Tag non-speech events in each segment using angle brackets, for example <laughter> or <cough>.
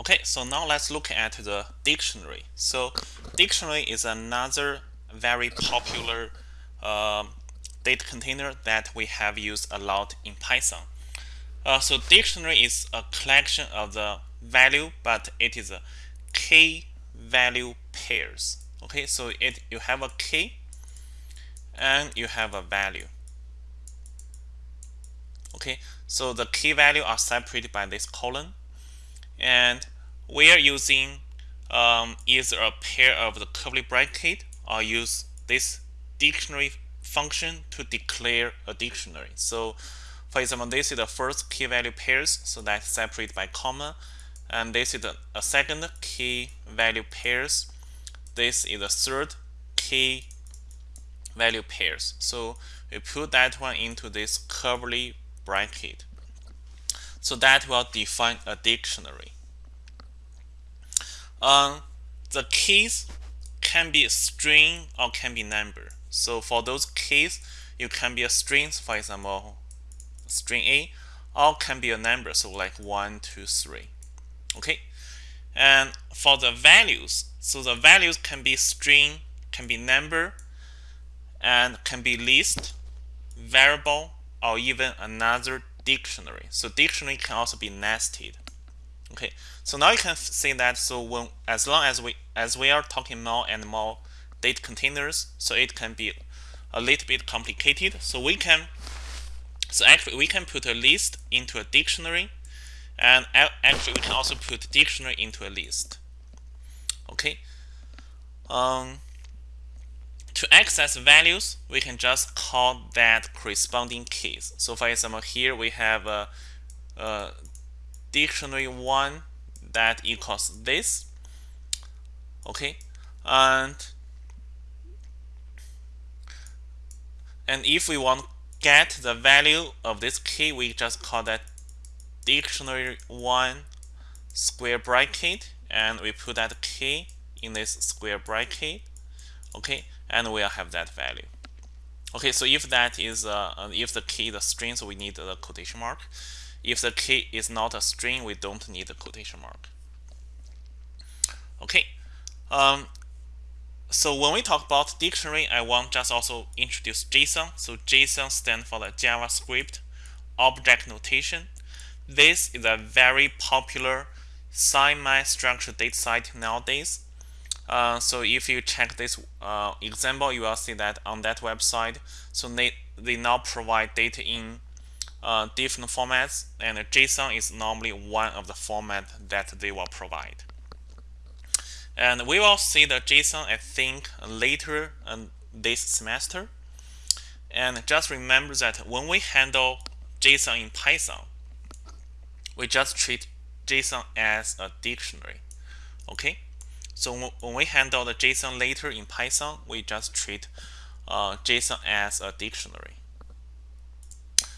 Okay, so now let's look at the dictionary. So dictionary is another very popular uh, data container that we have used a lot in Python. Uh, so dictionary is a collection of the value, but it is a key value pairs. Okay, so it you have a key and you have a value. Okay, so the key value are separated by this colon and we are using um, either a pair of the curly bracket or use this dictionary function to declare a dictionary. So for example, this is the first key value pairs, so that's separated by comma. And this is a second key value pairs. This is the third key value pairs. So we put that one into this curly bracket. So that will define a dictionary. Um, the keys can be a string or can be number. So for those keys, you can be a string, for example, string A, or can be a number, so like 1, 2, 3. Okay, and for the values, so the values can be string, can be number, and can be list, variable, or even another dictionary. So dictionary can also be nested. Okay, so now you can see that so when as long as we as we are talking more and more data containers, so it can be a little bit complicated. So we can so actually we can put a list into a dictionary and actually we can also put dictionary into a list. Okay. Um, to access values, we can just call that corresponding keys. So for example, here we have a, a dictionary 1 that equals this. Okay? And and if we want to get the value of this key we just call that dictionary 1 square bracket and we put that key in this square bracket. Okay and we'll have that value okay so if that is uh, if the key is a string so we need the quotation mark if the key is not a string, we don't need the quotation mark. Okay. Um, so when we talk about dictionary, I want just also introduce JSON. So JSON stands for the JavaScript Object Notation. This is a very popular semi-structured data site nowadays. Uh, so if you check this uh, example, you will see that on that website, so they, they now provide data in uh, different formats and JSON is normally one of the format that they will provide. And we will see the JSON I think later this semester. And just remember that when we handle JSON in Python, we just treat JSON as a dictionary. Okay, so when we handle the JSON later in Python, we just treat uh, JSON as a dictionary.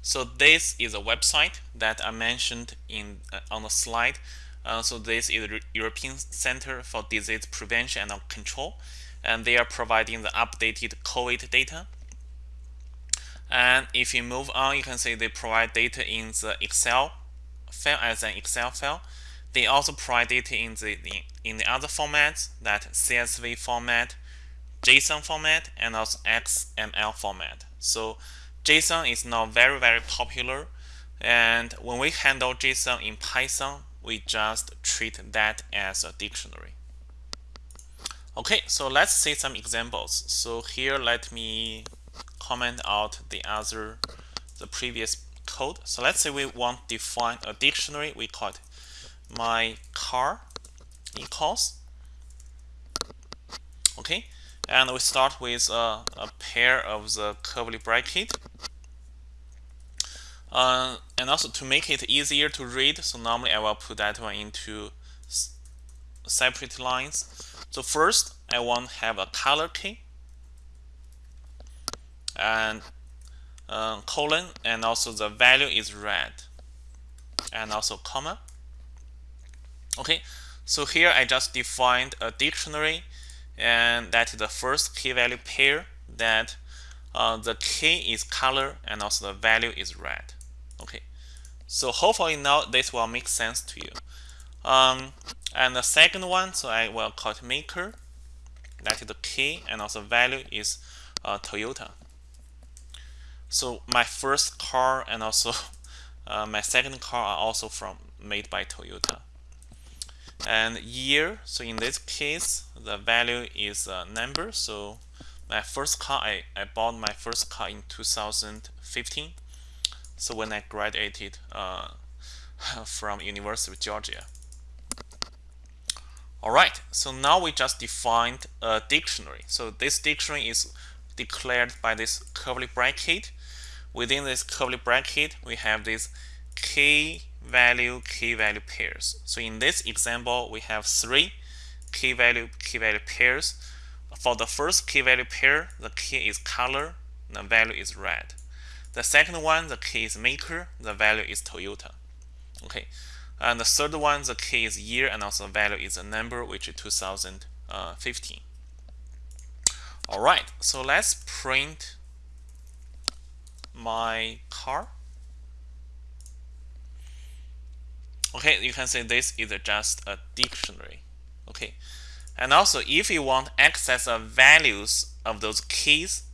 So this is a website that I mentioned in uh, on the slide. Uh, so this is the European Center for Disease Prevention and Control, and they are providing the updated COVID data. And if you move on, you can see they provide data in the Excel file as an Excel file. They also provide data in the in the other formats that CSV format, JSON format, and also XML format. So JSON is now very, very popular. And when we handle JSON in Python, we just treat that as a dictionary. Okay, so let's see some examples. So here, let me comment out the other, the previous code. So let's say we want to define a dictionary. We call it my car equals. Okay, and we start with a, a pair of the curly bracket uh, and also to make it easier to read so normally I will put that one into separate lines. So first I want to have a color key and uh, colon and also the value is red. And also comma okay so here I just defined a dictionary and that is the first key value pair that uh, the key is color and also the value is red okay so hopefully now this will make sense to you um, And the second one, so I will call it maker. That is the key, and also value is uh, Toyota. So my first car and also <laughs> uh, my second car are also from made by Toyota. And year, so in this case, the value is a number. So my first car, I, I bought my first car in 2015. So when I graduated uh, <laughs> from University of Georgia. Alright, so now we just defined a dictionary. So this dictionary is declared by this curly bracket. Within this curly bracket, we have this key value, key value pairs. So in this example, we have three key value, key value pairs. For the first key value pair, the key is color, the value is red. The second one, the key is maker, the value is Toyota. Okay, and the third one, the key is year, and also the value is a number, which is 2015. All right, so let's print my car. Okay, you can say this is just a dictionary. Okay, and also if you want access of values of those keys,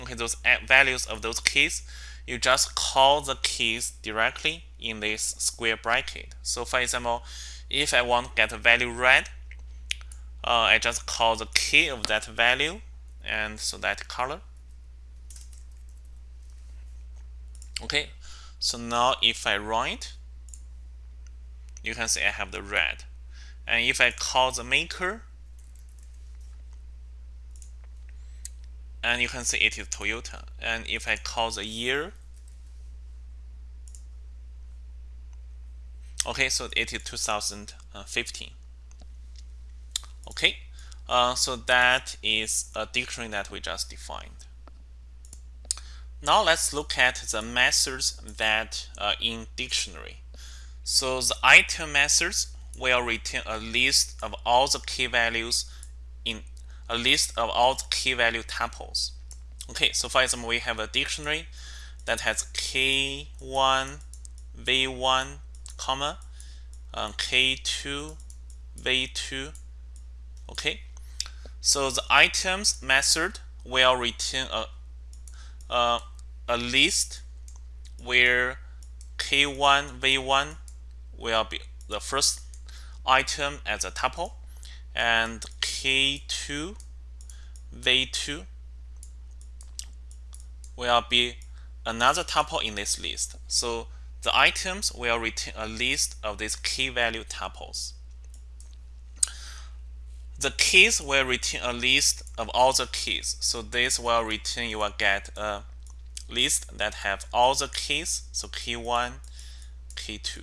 okay, those values of those keys, you just call the keys directly in this square bracket. So for example, if I want to get a value red, uh, I just call the key of that value and so that color. Okay, so now if I write, you can see I have the red. And if I call the maker, and you can see it is Toyota. And if I call the year, okay, so it is 2015. Okay, uh, so that is a dictionary that we just defined. Now let's look at the methods that uh, in dictionary. So the item methods will return a list of all the key values in a list of all the key value tuples. Okay, so for example, we have a dictionary that has K1, V1, comma, um, K2, V2. Okay, so the items method will return a, a, a list where K1, V1 will be the first item as a tuple and K2, V2 will be another tuple in this list. So the items will return a list of these key value tuples. The keys will return a list of all the keys. So this will return, you will get a list that have all the keys. So key 1, key 2.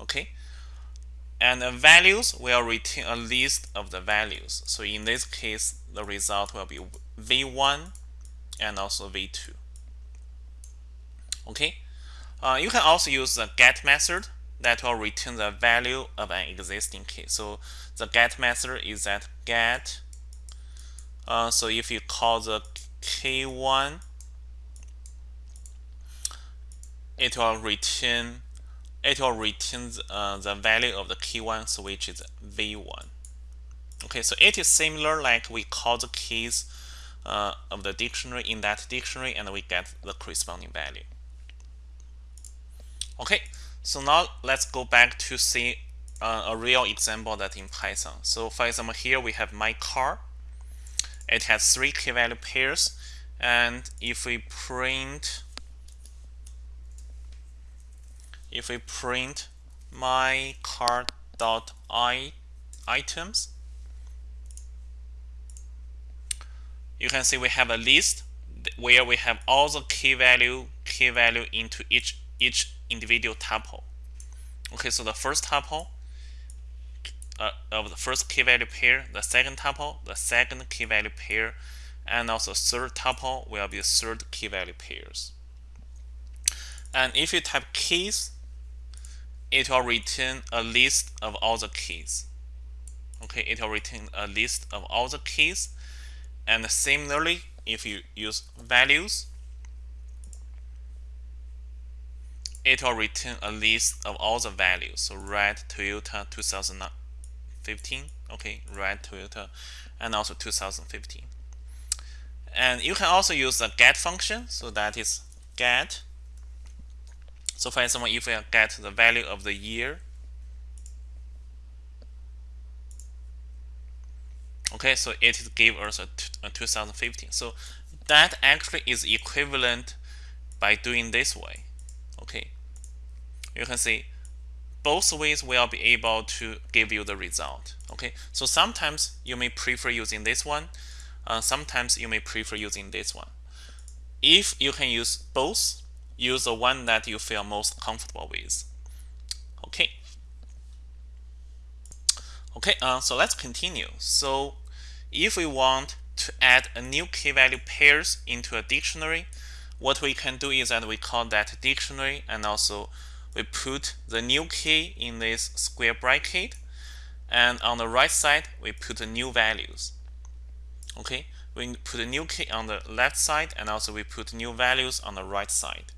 Okay and the values will return a list of the values. So in this case, the result will be V1 and also V2. Okay, uh, you can also use the get method that will return the value of an existing key. So the get method is that get. Uh, so if you call the K1, it will return it will return uh, the value of the key one, so which is v1. Okay, so it is similar like we call the keys uh, of the dictionary in that dictionary and we get the corresponding value. Okay, so now let's go back to see uh, a real example that in Python. So for example, here we have my car. It has three key value pairs. And if we print if we print my car dot i items you can see we have a list where we have all the key value key value into each each individual tuple. Okay so the first tuple uh, of the first key value pair the second tuple the second key value pair and also third tuple will be third key value pairs. And if you type keys it will return a list of all the keys. Okay, it will return a list of all the keys. And similarly, if you use values, it will return a list of all the values. So red Toyota 2015. Okay, red Toyota, and also 2015. And you can also use the get function. So that is get. So for example, if we get the value of the year, okay, so it give us a, a 2015. So that actually is equivalent by doing this way. Okay, you can see both ways will be able to give you the result. Okay, so sometimes you may prefer using this one. Uh, sometimes you may prefer using this one. If you can use both, use the one that you feel most comfortable with. Okay. Okay, uh, so let's continue. So if we want to add a new key value pairs into a dictionary, what we can do is that we call that dictionary and also we put the new key in this square bracket and on the right side we put the new values okay we put a new key on the left side and also we put new values on the right side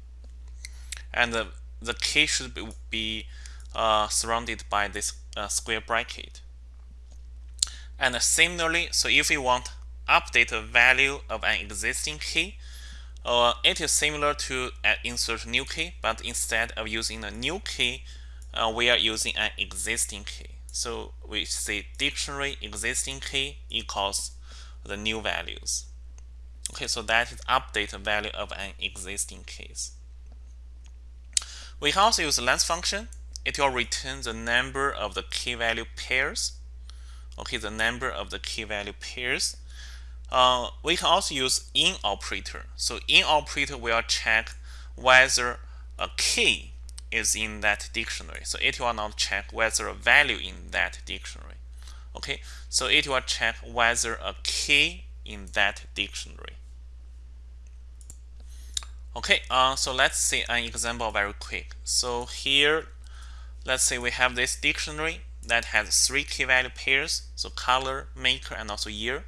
and the, the key should be, be uh, surrounded by this uh, square bracket and similarly so if we want update the value of an existing key uh, it is similar to an insert new key, but instead of using a new key, uh, we are using an existing key. So we say dictionary existing key equals the new values. Okay, so that is update the value of an existing case. We can also use the length function. It will return the number of the key value pairs. Okay, the number of the key value pairs uh, we can also use in operator. So in operator will check whether a key is in that dictionary. So it will not check whether a value in that dictionary. Okay, so it will check whether a key in that dictionary. Okay, uh, so let's see an example very quick. So here, let's say we have this dictionary that has three key value pairs, so color, maker, and also year.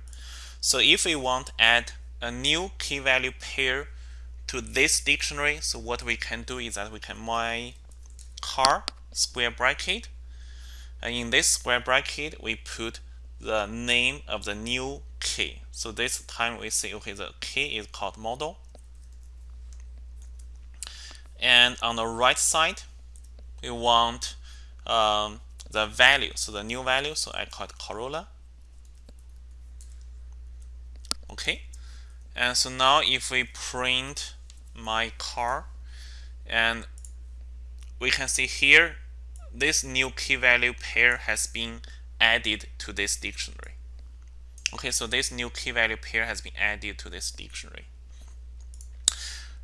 So if we want add a new key value pair to this dictionary, so what we can do is that we can my car square bracket. And in this square bracket, we put the name of the new key. So this time we say, okay, the key is called model. And on the right side, we want um, the value, so the new value, so I call it Corolla. okay. And so now if we print my car and we can see here this new key value pair has been added to this dictionary. Okay so this new key value pair has been added to this dictionary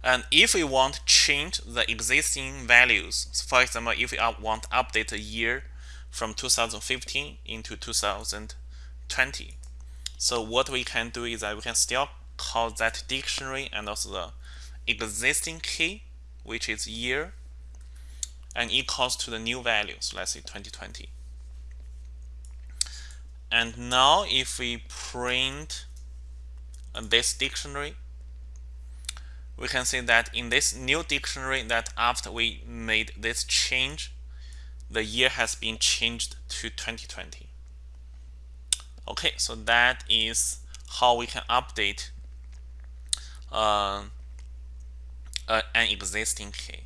and if we want to change the existing values for example if we want to update a year from 2015 into 2020 so what we can do is that we can still call that dictionary and also the existing key, which is year, and equals to the new value. So let's say 2020. And now if we print this dictionary, we can see that in this new dictionary that after we made this change, the year has been changed to 2020. Okay, so that is how we can update uh, uh, an existing key.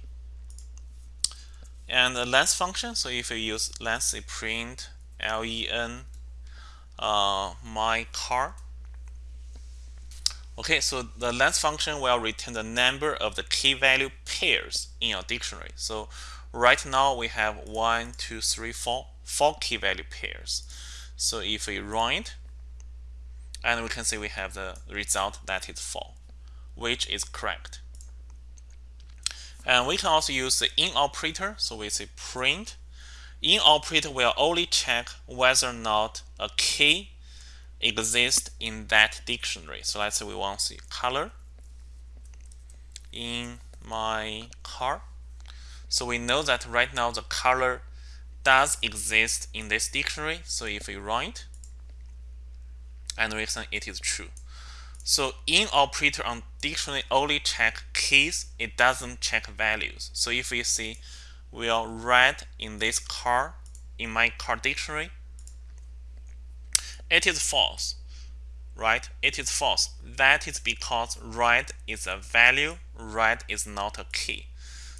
And the length function, so if you use length, print len uh, my car. Okay, so the length function will return the number of the key value pairs in your dictionary. So right now we have one, two, three, four, four key value pairs. So if we run it, and we can see we have the result that is 4, which is correct. And we can also use the in operator. So we say print. In operator will only check whether or not a key exists in that dictionary. So let's say we want to see color in my car. So we know that right now the color does exist in this dictionary. So if we run it, and reason it is true. So in operator on dictionary only check keys, it doesn't check values. So if we see we are red in this car, in my car dictionary, it is false, right? It is false. That is because right is a value, right is not a key.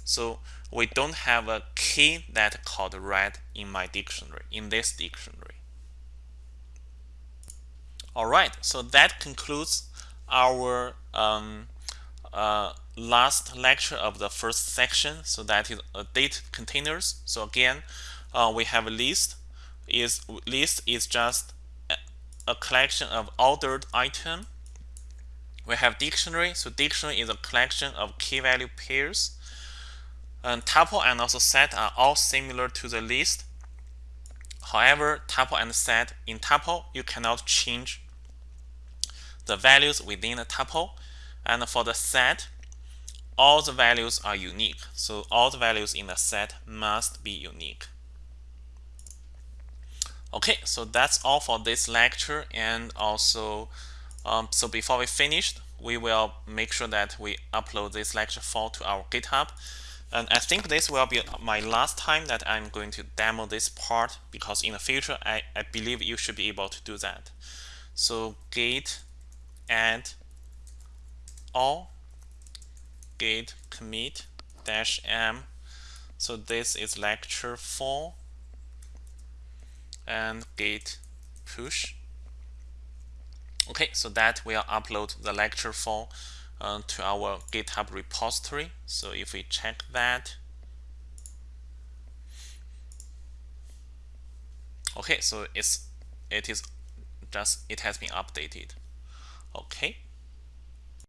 So we don't have a key that called right in my dictionary, in this dictionary. All right, so that concludes our um, uh, last lecture of the first section. So that is a date containers. So again, uh, we have a list. Is list is just a collection of ordered item. We have dictionary. So dictionary is a collection of key value pairs. And tuple and also set are all similar to the list. However, tuple and set in tuple, you cannot change the values within the tuple. And for the set, all the values are unique. So all the values in the set must be unique. Okay, so that's all for this lecture. And also, um, so before we finish, we will make sure that we upload this lecture file to our GitHub. And I think this will be my last time that I'm going to demo this part because in the future, I, I believe you should be able to do that. So git add all git commit dash m. So this is lecture 4 and git push. Okay, so that will upload the lecture file uh, to our GitHub repository. So if we check that, okay, so it's it is just it has been updated. Okay.